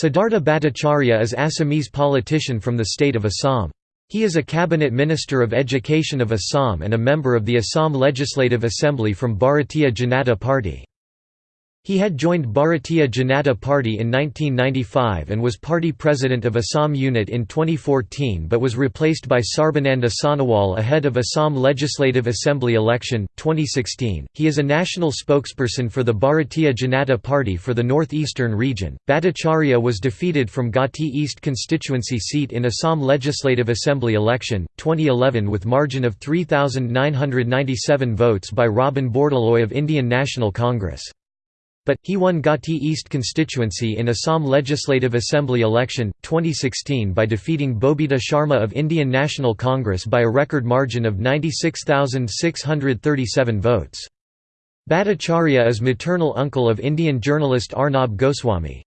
Siddhartha Bhattacharya is Assamese politician from the state of Assam. He is a cabinet minister of education of Assam and a member of the Assam Legislative Assembly from Bharatiya Janata Party. He had joined Bharatiya Janata Party in 1995 and was party president of Assam Unit in 2014 but was replaced by Sarbananda Sonowal ahead of Assam Legislative Assembly election, 2016. He is a national spokesperson for the Bharatiya Janata Party for the northeastern region. Bhattacharya was defeated from Gauhati East constituency seat in Assam Legislative Assembly election, 2011 with margin of 3,997 votes by Robin Bordoloi of Indian National Congress but, he won Gauhati East constituency in Assam Legislative Assembly election, 2016 by defeating Bobita Sharma of Indian National Congress by a record margin of 96,637 votes. Bhattacharya is maternal uncle of Indian journalist Arnab Goswami.